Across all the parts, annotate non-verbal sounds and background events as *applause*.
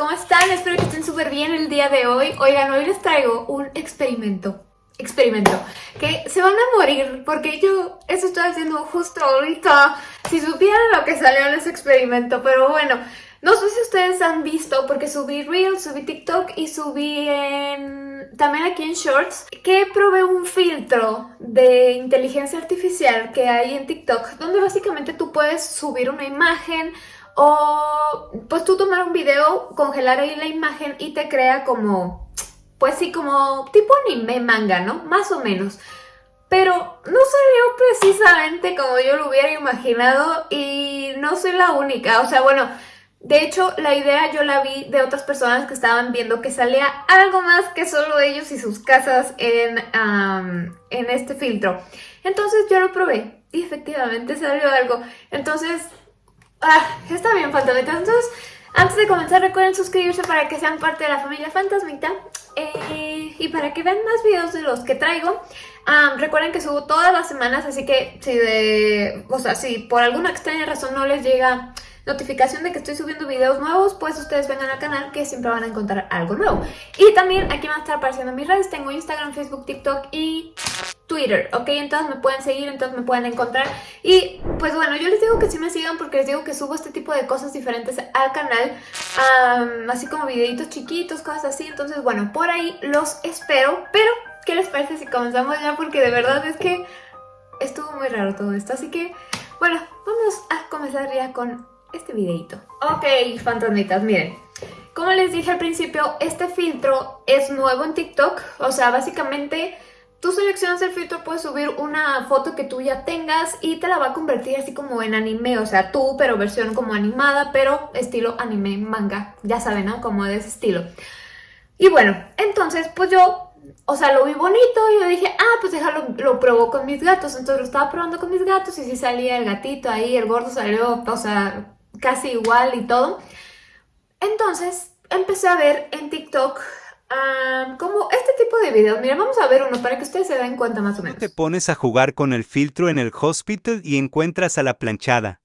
¿cómo están? Espero que estén súper bien el día de hoy. Oigan, hoy les traigo un experimento, experimento, que se van a morir porque yo eso estoy haciendo justo ahorita. Si supieran lo que salió en ese experimento, pero bueno, no sé si ustedes han visto porque subí Reels, subí TikTok y subí en... también aquí en Shorts que probé un filtro de inteligencia artificial que hay en TikTok donde básicamente tú puedes subir una imagen o pues tú tomar un video, congelar ahí la imagen y te crea como, pues sí, como tipo anime manga, ¿no? Más o menos. Pero no salió precisamente como yo lo hubiera imaginado y no soy la única. O sea, bueno, de hecho la idea yo la vi de otras personas que estaban viendo que salía algo más que solo ellos y sus casas en, en este filtro. Entonces yo lo probé y efectivamente salió algo. Entonces Ah, está bien, fantasmitas. Entonces, antes de comenzar, recuerden suscribirse para que sean parte de la familia Fantasmita. Eh, y para que vean más videos de los que traigo. recuerden que subo todas las semanas, así que si de... O sea, si por alguna extraña razón no les llega notificación de que estoy subiendo videos nuevos, pues ustedes vengan al canal que siempre van a encontrar algo nuevo. Y también aquí van a estar apareciendo mis redes, tengo Instagram, Facebook, TikTok y Twitter, ¿ok? Entonces me pueden seguir, entonces me pueden encontrar. Y pues bueno, yo les digo que sí me sigan porque les digo que subo este tipo de cosas diferentes al canal, así como videitos chiquitos, cosas así. Entonces bueno, por ahí los espero, pero ¿qué les parece si comenzamos ya? Porque de verdad es que estuvo muy raro todo esto, así que bueno, vamos a comenzar ya con este videito. Ok, fantasmitas, miren. Como les dije al principio, este filtro es nuevo en TikTok. O sea, básicamente tú seleccionas el filtro, puedes subir una foto que tú ya tengas y te la va a convertir así como en anime. O sea, tú, pero versión como animada, pero estilo anime manga. Ya saben, ¿no? Como de ese estilo. Y bueno, entonces pues yo o sea, lo vi bonito y yo dije, ah, pues déjalo, lo probó con mis gatos. Entonces lo estaba probando con mis gatos y sí salía el gatito ahí, el gordo salió, o sea, casi igual y todo. Entonces empecé a ver en TikTok como este tipo de videos. Mira, vamos a ver uno para que ustedes se den cuenta más o menos. Te pones a jugar con el filtro en el hospital y encuentras a la planchada.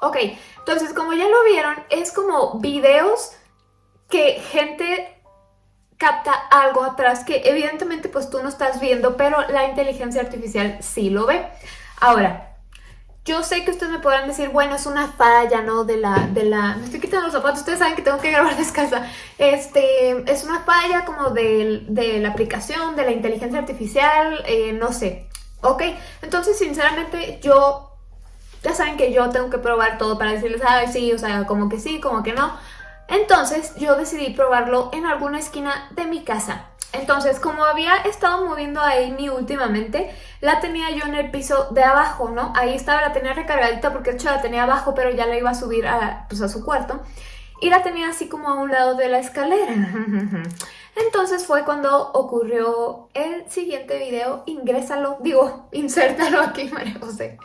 Ok, entonces como ya lo vieron, es como videos que gente capta algo atrás que evidentemente pues tú no estás viendo, pero la inteligencia artificial sí lo ve. Ahora, yo sé que ustedes me podrán decir, bueno, es una falla, ¿no? De la, de la... Me estoy quitando los zapatos, ustedes saben que tengo que grabar *laughs* descalza. Este, es una falla como de, de la aplicación, de la inteligencia artificial, eh, no sé. Ok, entonces sinceramente yo ya saben que yo tengo que probar todo para decirles, ay, sí, o sea, como que sí, como que no. Entonces yo decidí probarlo en alguna esquina de mi casa. Entonces, como había estado moviendo a Amy últimamente, la tenía yo en el piso de abajo, ¿no? Ahí estaba, la tenía recargadita porque de hecho la tenía abajo, pero ya la iba a subir a, pues, a su cuarto. Y la tenía así como a un lado de la escalera. *laughs* Entonces fue cuando ocurrió el siguiente video. Ingrésalo, digo, insértalo aquí, María José.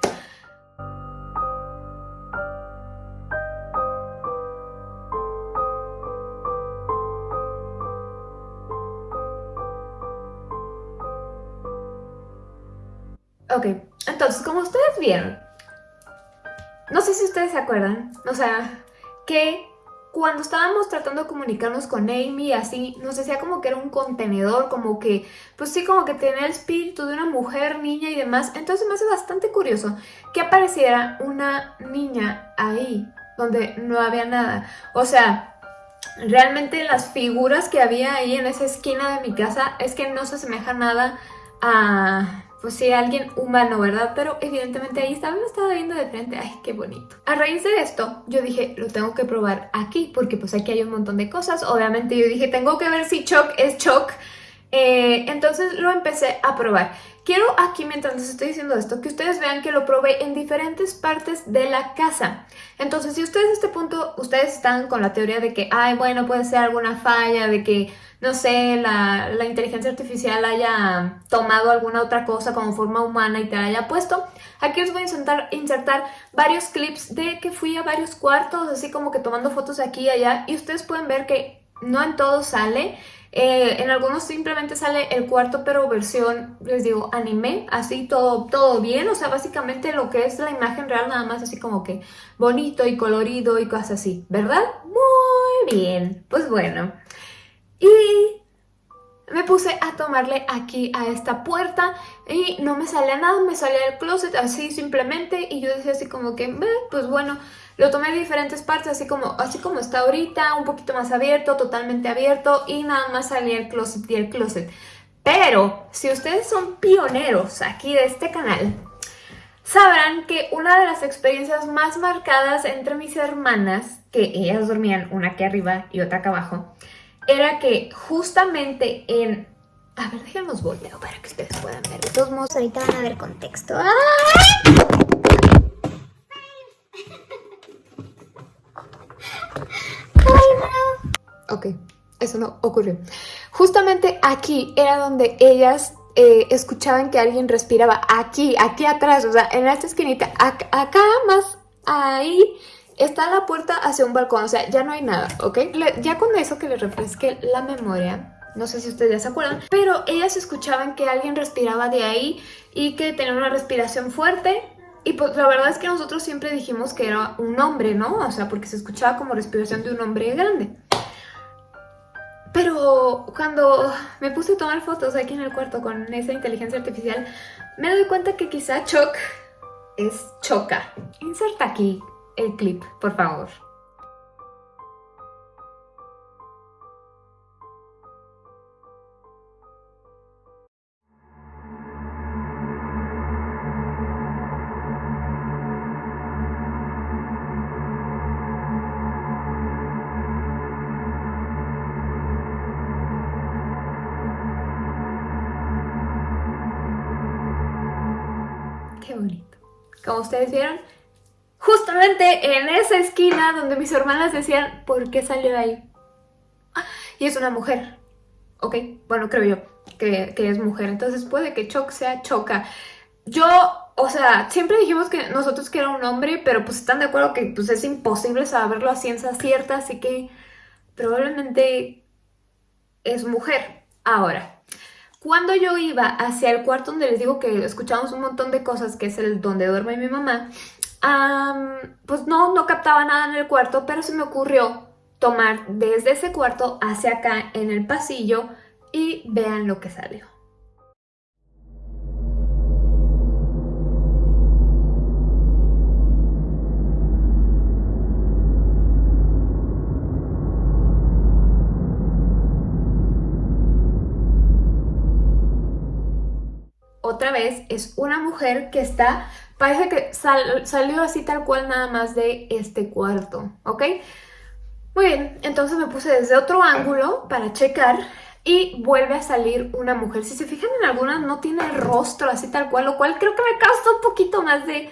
Ok, entonces, como ustedes vieron, no sé si ustedes se acuerdan, o sea, que cuando estábamos tratando de comunicarnos con Amy, así, nos decía como que era un contenedor, como que, pues sí, como que tenía el espíritu de una mujer, niña y demás. Entonces me hace bastante curioso que apareciera una niña ahí, donde no había nada. O sea, realmente las figuras que había ahí en esa esquina de mi casa es que no se asemeja nada a pues sí, alguien humano, ¿verdad? Pero evidentemente ahí estaba, me estaba viendo de frente, ¡ay, qué bonito! A raíz de esto, yo dije, lo tengo que probar aquí, porque pues aquí hay un montón de cosas. Obviamente yo dije, tengo que ver si Choc es Choc. Eh, entonces lo empecé a probar. Quiero aquí, mientras les estoy diciendo esto, que ustedes vean que lo probé en diferentes partes de la casa. Entonces, si ustedes a este punto, ustedes están con la teoría de que, ay, bueno, puede ser alguna falla, de que, no sé, la, la inteligencia artificial haya tomado alguna otra cosa como forma humana y te la haya puesto, aquí les voy a insertar, insertar varios clips de que fui a varios cuartos, así como que tomando fotos aquí y allá, y ustedes pueden ver que no en todo sale, eh, en algunos simplemente sale el cuarto, pero versión, les digo, anime, así todo, todo bien. O sea, básicamente lo que es la imagen real, nada más así como que bonito y colorido y cosas así, ¿verdad? Muy bien, pues bueno. Y me puse a tomarle aquí a esta puerta y no me salía nada, me salía el closet así simplemente y yo decía así como que, pues bueno, lo tomé de diferentes partes, así como, así como está ahorita, un poquito más abierto, totalmente abierto y nada más salía el closet y el closet. Pero si ustedes son pioneros aquí de este canal, sabrán que una de las experiencias más marcadas entre mis hermanas, que ellas dormían una aquí arriba y otra acá abajo, era que justamente en... A ver, déjenos volteo para que ustedes puedan ver. De todos modos, ahorita van a ver contexto. ¡Ah! Ok, eso no ocurrió. Justamente aquí era donde ellas eh, escuchaban que alguien respiraba. Aquí, aquí atrás, o sea, en esta esquinita. Acá, más ahí está la puerta hacia un balcón. O sea, ya no hay nada, ¿ok? ya con eso que les refresque la memoria, no sé si ustedes ya se acuerdan, pero ellas escuchaban que alguien respiraba de ahí y que tenía una respiración fuerte. Y pues la verdad es que nosotros siempre dijimos que era un hombre, ¿no? O sea, porque se escuchaba como respiración de un hombre grande. Pero cuando me puse a tomar fotos aquí en el cuarto con esa inteligencia artificial, me doy cuenta que quizá Choc es Choca. Inserta aquí el clip, por favor. bonito. Como ustedes vieron, justamente en esa esquina donde mis hermanas decían, ¿por qué salió ahí? y es una mujer. Ok, bueno, creo yo que, es mujer. Entonces puede que Choc sea Choca. Yo, o sea, siempre dijimos que nosotros que era un hombre, pero pues están de acuerdo que pues es imposible saberlo a ciencia cierta, así que probablemente es mujer. Ahora, cuando yo iba hacia el cuarto donde les digo que escuchamos un montón de cosas, que es el donde duerme mi mamá, pues no, no captaba nada en el cuarto, pero se me ocurrió tomar desde ese cuarto hacia acá en el pasillo y vean lo que salió. Otra vez es una mujer que está, parece que salió así tal cual nada más de este cuarto, ¿ok? Muy bien, entonces me puse desde otro ángulo para checar y vuelve a salir una mujer. Si se fijan en algunas no tiene rostro así tal cual, lo cual creo que me causa un poquito más de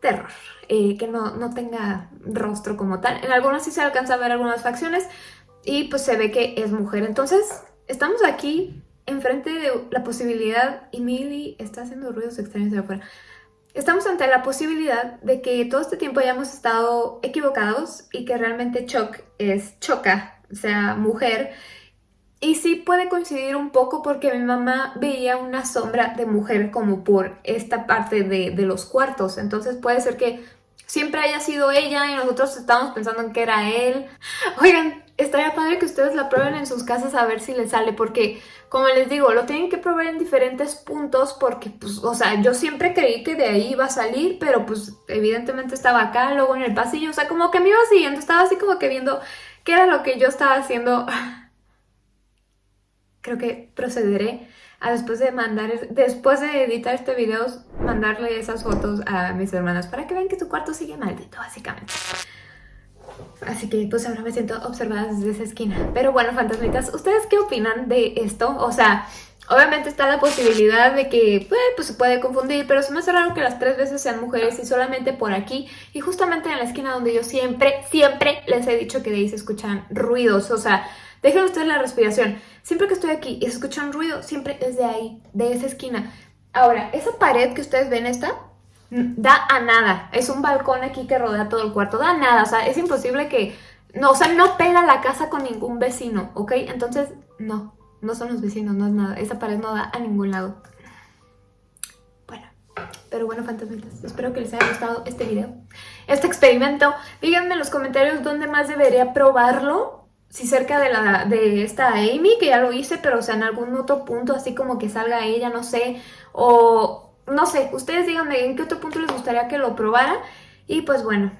terror, eh, que no, no tenga rostro como tal. En algunas sí se alcanza a ver algunas facciones y pues se ve que es mujer. Entonces estamos aquí enfrente de la posibilidad, y Milly está haciendo ruidos extraños de afuera, estamos ante la posibilidad de que todo este tiempo hayamos estado equivocados y que realmente Choc es Choca, o sea, mujer, y sí puede coincidir un poco porque mi mamá veía una sombra de mujer como por esta parte de, de los cuartos, entonces puede ser que siempre haya sido ella y nosotros estamos pensando en que era él. Oigan, estaría padre que ustedes la prueben en sus casas a ver si les sale, porque como les digo, lo tienen que probar en diferentes puntos porque, pues, o sea, yo siempre creí que de ahí iba a salir, pero pues evidentemente estaba acá, luego en el pasillo, o sea, como que me iba siguiendo, estaba así como que viendo qué era lo que yo estaba haciendo. *sighs* Creo que procederé después de mandar, después de editar este video, mandarle esas fotos a mis hermanas para que vean que su cuarto sigue maldito, básicamente. Así que pues ahora me siento observada desde esa esquina. Pero bueno, fantasmitas, ¿ustedes qué opinan de esto? O sea, obviamente está la posibilidad de que pues, pues se puede confundir, pero es más raro que las tres veces sean mujeres y solamente por aquí. Y justamente en la esquina donde yo siempre, siempre les he dicho que de ahí se escuchan ruidos. O sea, dejen ustedes la respiración. Siempre que estoy aquí y se escucha un ruido, siempre es de ahí, de esa esquina. Ahora, esa pared que ustedes ven esta, da a nada. Es un balcón aquí que rodea todo el cuarto, da a nada. O sea, es imposible que... No, o sea, no pega la casa con ningún vecino, ¿ok? Entonces, no, no son los vecinos, no es nada. Esa pared no da a ningún lado. Bueno, pero bueno, fantasmitas, espero que les haya gustado este video, este experimento. Díganme en los comentarios dónde más debería probarlo. Si cerca de, la, de esta Amy, que ya lo hice, pero o sea, en algún otro punto, así como que salga ella, no sé. O no sé, ustedes díganme en qué otro punto les gustaría que lo probara. Y pues bueno,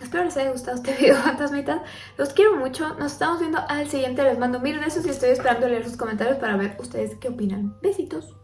espero les haya gustado este *laughs* video, fantasmitas. Los quiero mucho, nos estamos viendo al siguiente. Les mando mil besos y estoy esperando leer sus comentarios para ver ustedes qué opinan. Besitos.